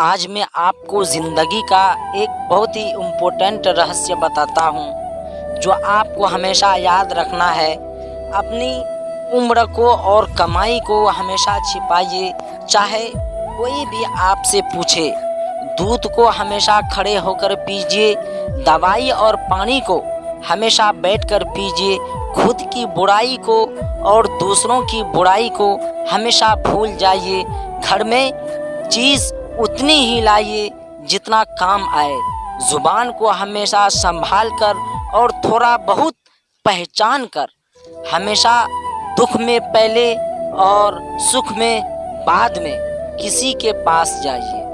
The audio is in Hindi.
आज मैं आपको ज़िंदगी का एक बहुत ही इम्पोर्टेंट रहस्य बताता हूँ, जो आपको हमेशा याद रखना है। अपनी उम्र को और कमाई को हमेशा छिपाइए, चाहे कोई भी आपसे पूछे। दूध को हमेशा खड़े होकर पीजिए, दवाई और पानी को हमेशा बैठकर पीजिए। खुद की बुराई को और दूसरों की बुराई को हमेशा भूल जाइए। घर में चीज़ उतनी ही लाइए जितना काम आए। ज़ुबान को हमेशा संभाल कर और थोड़ा बहुत पहचान कर। हमेशा दुख में पहले और सुख में बाद में किसी के पास जाइए।